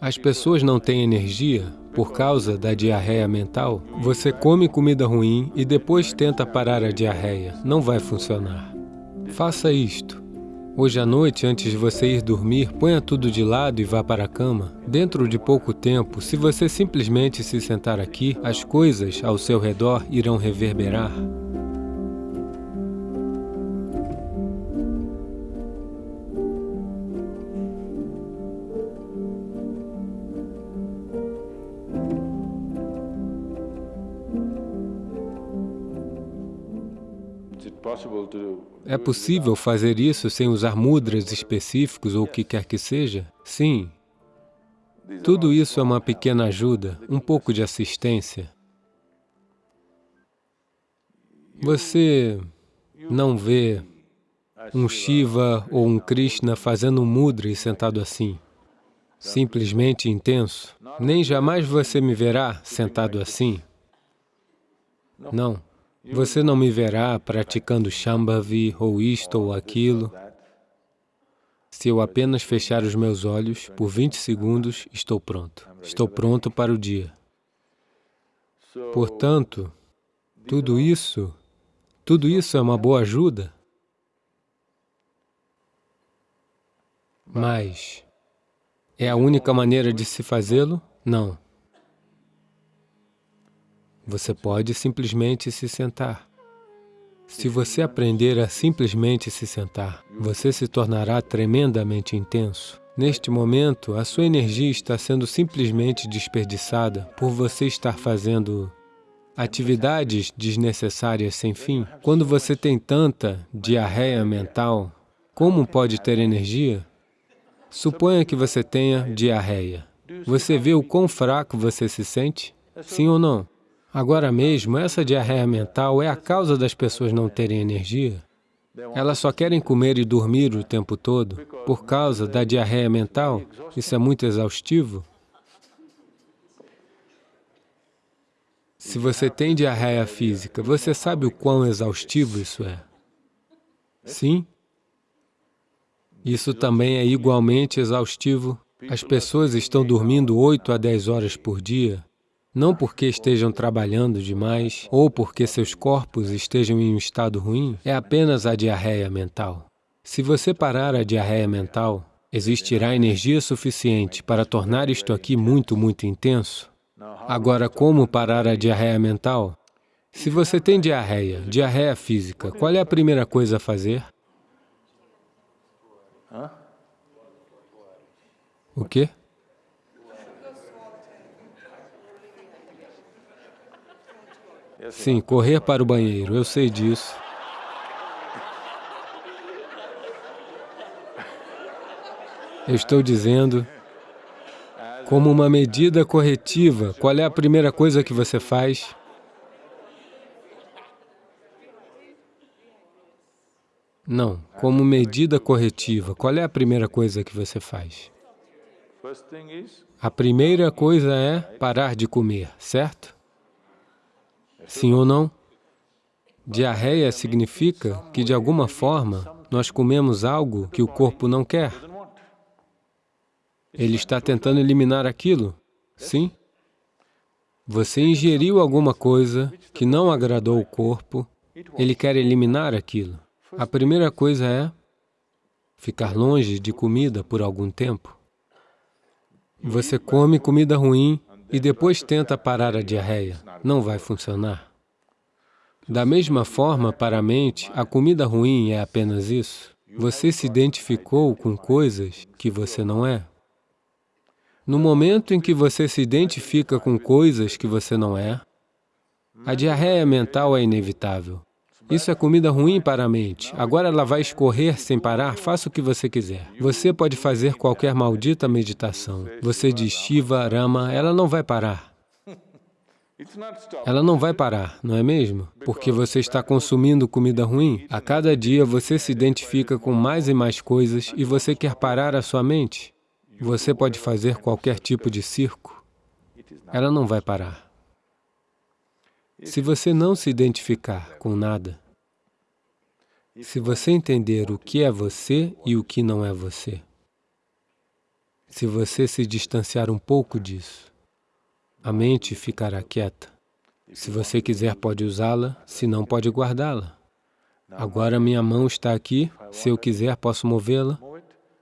As pessoas não têm energia por causa da diarreia mental. Você come comida ruim e depois tenta parar a diarreia. Não vai funcionar. Faça isto. Hoje à noite, antes de você ir dormir, ponha tudo de lado e vá para a cama. Dentro de pouco tempo, se você simplesmente se sentar aqui, as coisas ao seu redor irão reverberar. É possível fazer isso sem usar mudras específicos ou o que quer que seja? Sim. Tudo isso é uma pequena ajuda, um pouco de assistência. Você não vê um Shiva ou um Krishna fazendo um mudra e sentado assim, simplesmente intenso. Nem jamais você me verá sentado assim. Não. Você não me verá praticando Shambhavi ou isto ou aquilo. Se eu apenas fechar os meus olhos, por 20 segundos, estou pronto. Estou pronto para o dia. Portanto, tudo isso, tudo isso é uma boa ajuda. Mas, é a única maneira de se fazê-lo? Não. Você pode simplesmente se sentar. Se você aprender a simplesmente se sentar, você se tornará tremendamente intenso. Neste momento, a sua energia está sendo simplesmente desperdiçada por você estar fazendo atividades desnecessárias sem fim. Quando você tem tanta diarreia mental, como pode ter energia? Suponha que você tenha diarreia. Você vê o quão fraco você se sente? Sim ou não? Agora mesmo, essa diarreia mental é a causa das pessoas não terem energia. Elas só querem comer e dormir o tempo todo por causa da diarreia mental. Isso é muito exaustivo. Se você tem diarreia física, você sabe o quão exaustivo isso é? Sim? Isso também é igualmente exaustivo. As pessoas estão dormindo 8 a 10 horas por dia, não porque estejam trabalhando demais ou porque seus corpos estejam em um estado ruim, é apenas a diarreia mental. Se você parar a diarreia mental, existirá energia suficiente para tornar isto aqui muito, muito intenso. Agora, como parar a diarreia mental? Se você tem diarreia, diarreia física, qual é a primeira coisa a fazer? O quê? Sim, correr para o banheiro, eu sei disso. Eu estou dizendo, como uma medida corretiva, qual é a primeira coisa que você faz? Não, como medida corretiva, qual é a primeira coisa que você faz? A primeira coisa é parar de comer, certo? Sim ou não? Diarreia significa que, de alguma forma, nós comemos algo que o corpo não quer. Ele está tentando eliminar aquilo, sim? Você ingeriu alguma coisa que não agradou o corpo, ele quer eliminar aquilo. A primeira coisa é ficar longe de comida por algum tempo. Você come comida ruim e depois tenta parar a diarreia. Não vai funcionar. Da mesma forma, para a mente, a comida ruim é apenas isso. Você se identificou com coisas que você não é. No momento em que você se identifica com coisas que você não é, a diarreia mental é inevitável. Isso é comida ruim para a mente. Agora ela vai escorrer sem parar, faça o que você quiser. Você pode fazer qualquer maldita meditação. Você diz Shiva, Rama, ela não vai parar. Ela não vai parar, não é mesmo? Porque você está consumindo comida ruim. A cada dia você se identifica com mais e mais coisas e você quer parar a sua mente. Você pode fazer qualquer tipo de circo. Ela não vai parar. Se você não se identificar com nada, se você entender o que é você e o que não é você, Se você se distanciar um pouco disso, a mente ficará quieta. Se você quiser, pode usá-la, se não, pode guardá-la. Agora minha mão está aqui, se eu quiser, posso movê-la,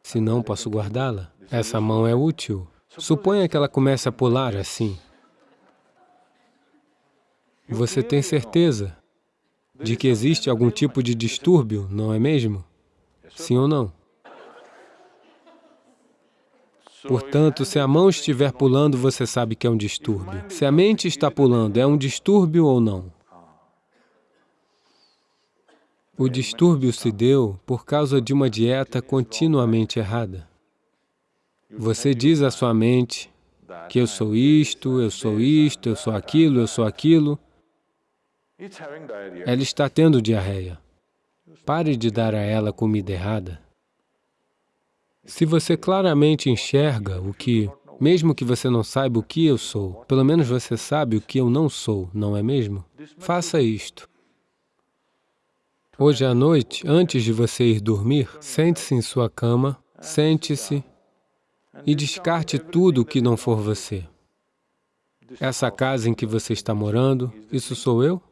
se não, posso guardá-la. Essa mão é útil. Suponha que ela comece a pular assim. Você tem certeza de que existe algum tipo de distúrbio, não é mesmo? Sim ou não? Portanto, se a mão estiver pulando, você sabe que é um distúrbio. Se a mente está pulando, é um distúrbio ou não? O distúrbio se deu por causa de uma dieta continuamente errada. Você diz à sua mente que eu sou isto, eu sou isto, eu sou aquilo, eu sou aquilo, ela está tendo diarreia. Pare de dar a ela comida errada. Se você claramente enxerga o que, mesmo que você não saiba o que eu sou, pelo menos você sabe o que eu não sou, não é mesmo? Faça isto. Hoje à noite, antes de você ir dormir, sente-se em sua cama, sente-se e descarte tudo o que não for você. Essa casa em que você está morando, isso sou eu?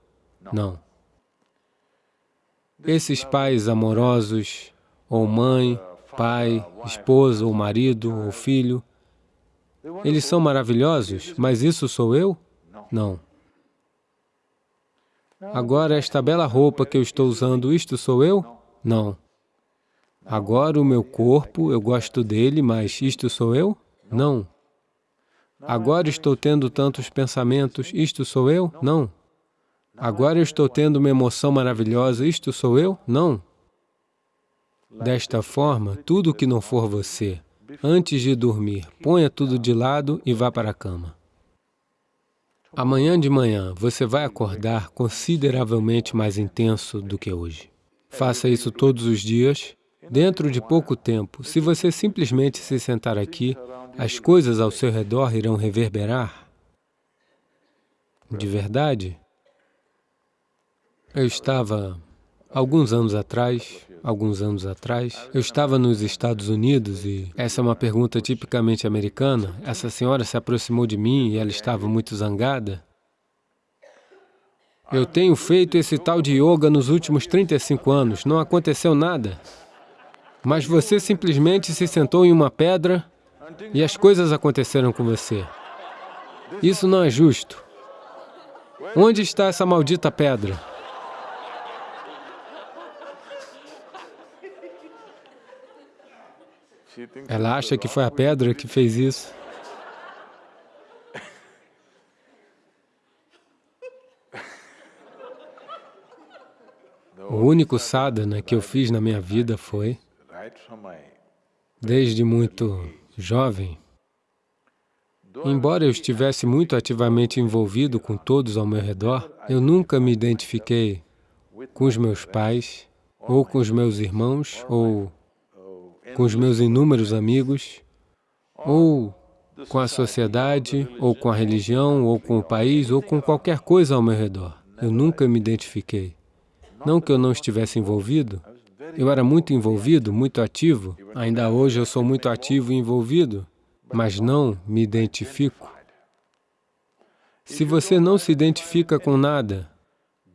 Não. Esses pais amorosos, ou mãe, pai, esposa, ou marido, ou filho, eles são maravilhosos, mas isso sou eu? Não. Agora, esta bela roupa que eu estou usando, isto sou eu? Não. Agora, o meu corpo, eu gosto dele, mas isto sou eu? Não. Agora estou tendo tantos pensamentos, isto sou eu? Não. Agora eu estou tendo uma emoção maravilhosa, isto sou eu? Não. Desta forma, tudo que não for você, antes de dormir, ponha tudo de lado e vá para a cama. Amanhã de manhã, você vai acordar consideravelmente mais intenso do que hoje. Faça isso todos os dias. Dentro de pouco tempo, se você simplesmente se sentar aqui, as coisas ao seu redor irão reverberar. De verdade, eu estava, alguns anos atrás, alguns anos atrás, eu estava nos Estados Unidos e essa é uma pergunta tipicamente americana. Essa senhora se aproximou de mim e ela estava muito zangada. Eu tenho feito esse tal de yoga nos últimos 35 anos, não aconteceu nada. Mas você simplesmente se sentou em uma pedra e as coisas aconteceram com você. Isso não é justo. Onde está essa maldita pedra? Ela acha que foi a pedra que fez isso. O único sadhana que eu fiz na minha vida foi, desde muito jovem, embora eu estivesse muito ativamente envolvido com todos ao meu redor, eu nunca me identifiquei com os meus pais, ou com os meus irmãos, ou com os meus inúmeros amigos, ou com a sociedade, ou com a religião, ou com o país, ou com qualquer coisa ao meu redor. Eu nunca me identifiquei. Não que eu não estivesse envolvido, eu era muito envolvido, muito ativo. Ainda hoje eu sou muito ativo e envolvido, mas não me identifico. Se você não se identifica com nada,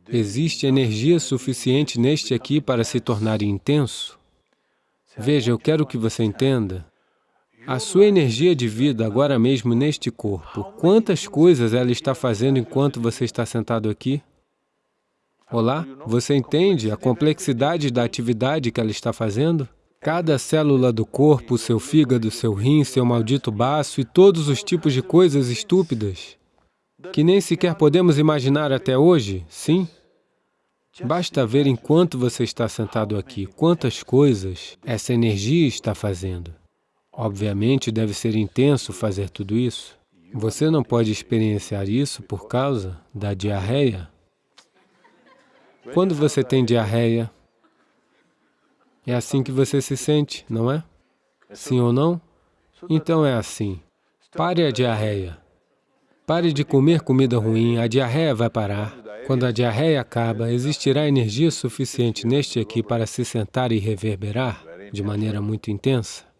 existe energia suficiente neste aqui para se tornar intenso? Veja, eu quero que você entenda a sua energia de vida agora mesmo neste corpo. Quantas coisas ela está fazendo enquanto você está sentado aqui? Olá? Você entende a complexidade da atividade que ela está fazendo? Cada célula do corpo, seu fígado, seu rim, seu maldito baço e todos os tipos de coisas estúpidas que nem sequer podemos imaginar até hoje, sim? Basta ver enquanto você está sentado aqui, quantas coisas essa energia está fazendo. Obviamente, deve ser intenso fazer tudo isso. Você não pode experienciar isso por causa da diarreia. Quando você tem diarreia, é assim que você se sente, não é? Sim ou não? Então é assim. Pare a diarreia. Pare de comer comida ruim, a diarreia vai parar. Quando a diarreia acaba, existirá energia suficiente neste aqui para se sentar e reverberar de maneira muito intensa?